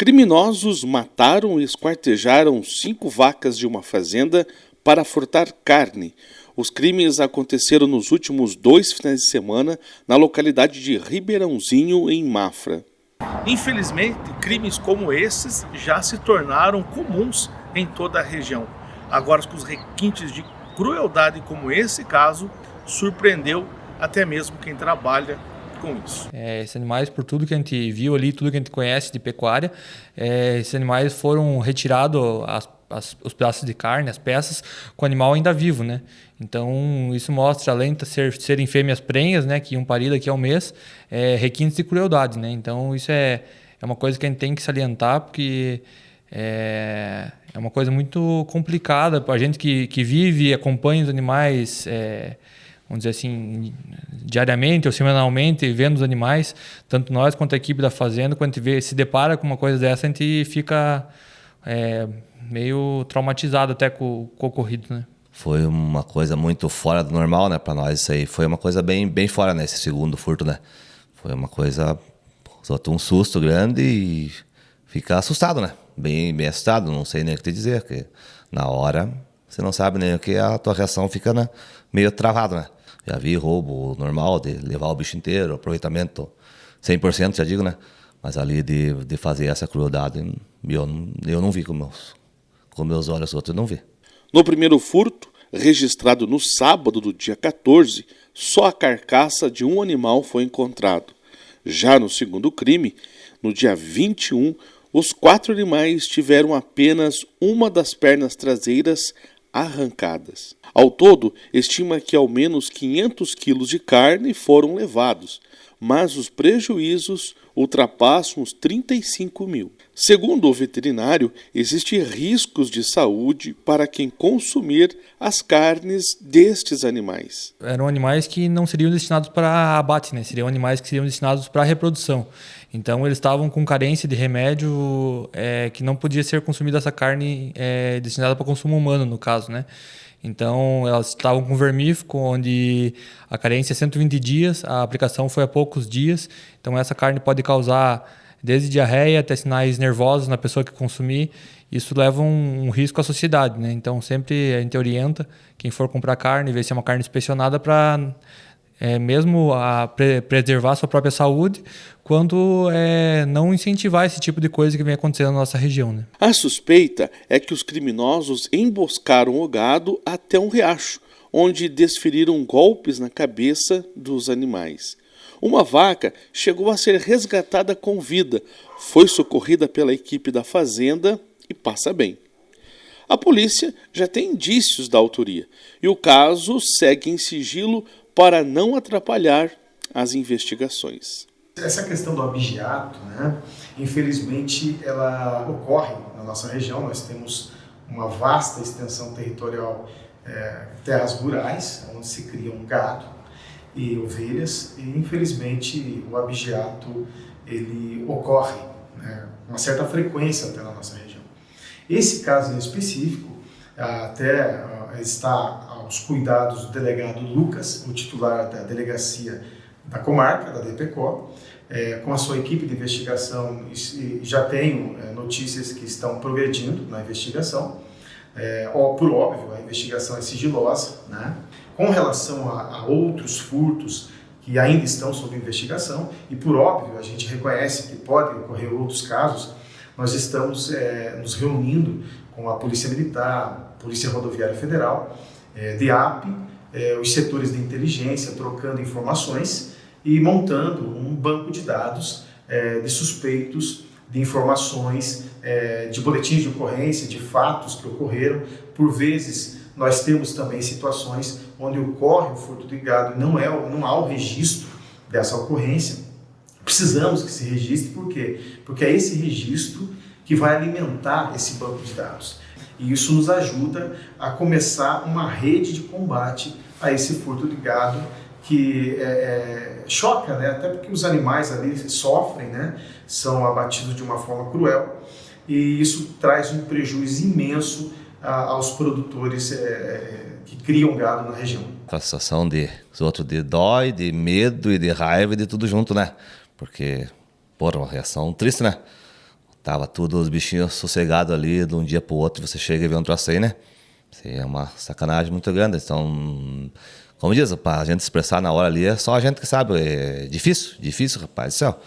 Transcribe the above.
Criminosos mataram e esquartejaram cinco vacas de uma fazenda para furtar carne. Os crimes aconteceram nos últimos dois finais de semana na localidade de Ribeirãozinho, em Mafra. Infelizmente, crimes como esses já se tornaram comuns em toda a região. Agora, com os requintes de crueldade como esse caso, surpreendeu até mesmo quem trabalha com isso. É, esses animais, por tudo que a gente viu ali, tudo que a gente conhece de pecuária, é, esses animais foram retirados as, as, os pedaços de carne, as peças, com o animal ainda vivo, né? Então, isso mostra, além de ser, serem fêmeas prenhas, né, que iam parir daqui a um mês, é, requintes de crueldade, né? Então, isso é, é uma coisa que a gente tem que salientar, porque é, é uma coisa muito complicada para a gente que, que vive e acompanha os animais... É, vamos dizer assim, diariamente ou semanalmente, vendo os animais, tanto nós quanto a equipe da fazenda, quando a gente vê, se depara com uma coisa dessa, a gente fica é, meio traumatizado até com, com o ocorrido, né? Foi uma coisa muito fora do normal, né, para nós isso aí. Foi uma coisa bem, bem fora, né, esse segundo furto, né. Foi uma coisa, só um susto grande e fica assustado, né, bem, bem assustado, não sei nem o que te dizer, porque na hora você não sabe nem o que a tua reação fica né, meio travado, né. Já vi roubo normal, de levar o bicho inteiro, aproveitamento 100%, já digo, né? Mas ali de, de fazer essa crueldade, eu, eu não vi com meus, com meus olhos, outros não vi. No primeiro furto, registrado no sábado do dia 14, só a carcaça de um animal foi encontrado. Já no segundo crime, no dia 21, os quatro animais tiveram apenas uma das pernas traseiras arrancadas. Ao todo, estima que ao menos 500 quilos de carne foram levados, mas os prejuízos ultrapassam os 35 mil. Segundo o veterinário, existem riscos de saúde para quem consumir as carnes destes animais. Eram animais que não seriam destinados para abate, né? seriam animais que seriam destinados para reprodução. Então eles estavam com carência de remédio é, que não podia ser consumida essa carne é, destinada para consumo humano, no caso, né? Então, elas estavam com vermífugo, onde a carência é 120 dias, a aplicação foi há poucos dias. Então, essa carne pode causar desde diarreia até sinais nervosos na pessoa que consumir. Isso leva um, um risco à sociedade, né? Então, sempre a gente orienta quem for comprar carne, ver se é uma carne inspecionada para é, mesmo a pre preservar a sua própria saúde, quanto é, não incentivar esse tipo de coisa que vem acontecendo na nossa região. Né? A suspeita é que os criminosos emboscaram o gado até um riacho, onde desferiram golpes na cabeça dos animais. Uma vaca chegou a ser resgatada com vida, foi socorrida pela equipe da fazenda e passa bem. A polícia já tem indícios da autoria e o caso segue em sigilo para não atrapalhar as investigações. Essa questão do abigeato, né, infelizmente, ela ocorre na nossa região. Nós temos uma vasta extensão territorial, é, terras rurais, onde se cria um gado e ovelhas, e infelizmente o abigeato ele ocorre né, uma certa frequência até na nossa região. Esse caso em específico até está aos cuidados do delegado Lucas, o titular da delegacia da comarca, da DPCO, é, com a sua equipe de investigação, já tenho é, notícias que estão progredindo na investigação. É, ó, por óbvio, a investigação é sigilosa. Né? Com relação a, a, outros furtos que ainda estão sob investigação, e por óbvio, a gente reconhece que podem ocorrer outros casos, nós estamos é, nos reunindo com a Polícia Militar, Polícia Rodoviária Federal, é, DEAP, é, os setores de inteligência, trocando informações e montando um banco de dados é, de suspeitos, de informações, é, de boletins de ocorrência, de fatos que ocorreram. Por vezes, nós temos também situações onde ocorre o furto de gado não, é, não há o registro dessa ocorrência. Precisamos que se registre, por quê? Porque é esse registro que vai alimentar esse banco de dados. E isso nos ajuda a começar uma rede de combate a esse furto de gado que é, é, choca, né? até porque os animais ali sofrem, né? são abatidos de uma forma cruel e isso traz um prejuízo imenso a, aos produtores é, é que criam gado na região. A sensação de de dó, de medo e de raiva e de tudo junto, né? Porque, porra, uma reação triste, né? Tava tudo os bichinhos sossegados ali de um dia pro outro, você chega e vê um troço aí, né? Isso é uma sacanagem muito grande. Então, como diz, para a gente expressar na hora ali, é só a gente que sabe. É difícil, difícil, rapaz céu.